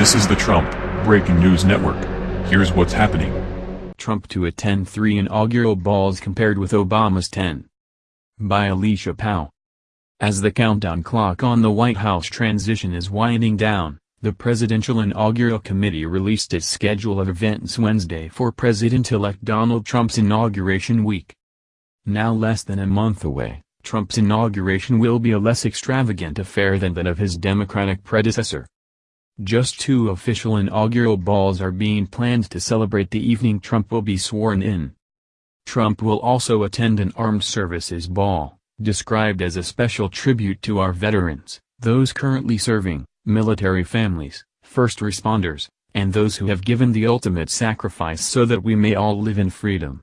This is the Trump Breaking News Network. Here's what's happening. Trump to attend three inaugural balls compared with Obama's 10. By Alicia Powell. As the countdown clock on the White House transition is winding down, the Presidential Inaugural Committee released its schedule of events Wednesday for President-elect Donald Trump's inauguration week. Now less than a month away, Trump's inauguration will be a less extravagant affair than that of his Democratic predecessor. Just two official inaugural balls are being planned to celebrate the evening Trump will be sworn in. Trump will also attend an armed services ball, described as a special tribute to our veterans, those currently serving, military families, first responders, and those who have given the ultimate sacrifice so that we may all live in freedom.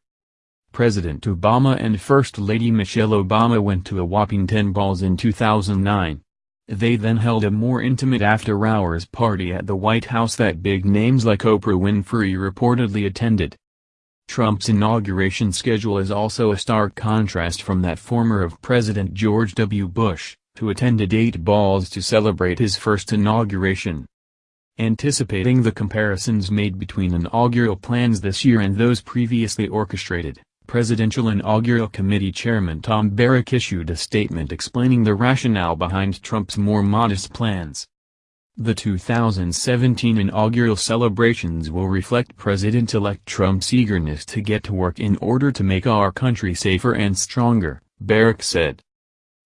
President Obama and First Lady Michelle Obama went to a whopping 10 balls in 2009. They then held a more intimate after-hours party at the White House that big names like Oprah Winfrey reportedly attended. Trump's inauguration schedule is also a stark contrast from that former of President George W. Bush, who attended eight balls to celebrate his first inauguration. Anticipating the comparisons made between inaugural plans this year and those previously orchestrated, Presidential Inaugural Committee Chairman Tom Barrack issued a statement explaining the rationale behind Trump's more modest plans. The 2017 inaugural celebrations will reflect President-elect Trump's eagerness to get to work in order to make our country safer and stronger, Barrack said.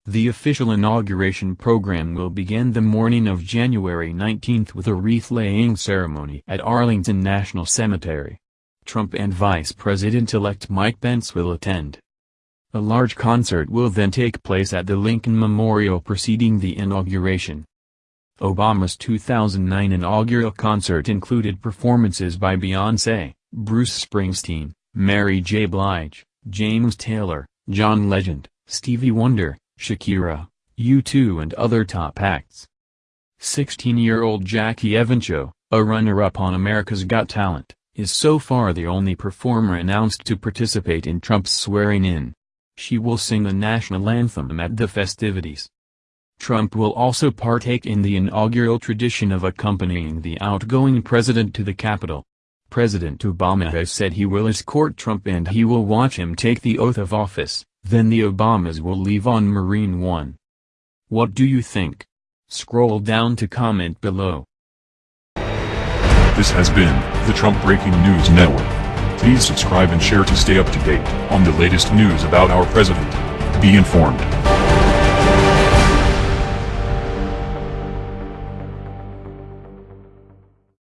The official inauguration program will begin the morning of January 19 with a wreath-laying ceremony at Arlington National Cemetery. Trump and Vice President-elect Mike Pence will attend. A large concert will then take place at the Lincoln Memorial preceding the inauguration. Obama's 2009 inaugural concert included performances by Beyoncé, Bruce Springsteen, Mary J. Blige, James Taylor, John Legend, Stevie Wonder, Shakira, U2 and other top acts. 16-year-old Jackie Evancho, a runner-up on America's Got Talent, is so far the only performer announced to participate in Trump's swearing-in. She will sing the national anthem at the festivities. Trump will also partake in the inaugural tradition of accompanying the outgoing president to the Capitol. President Obama has said he will escort Trump and he will watch him take the oath of office, then the Obamas will leave on Marine One. What do you think? Scroll down to comment below. This has been the Trump Breaking News Network. Please subscribe and share to stay up to date on the latest news about our president. Be informed.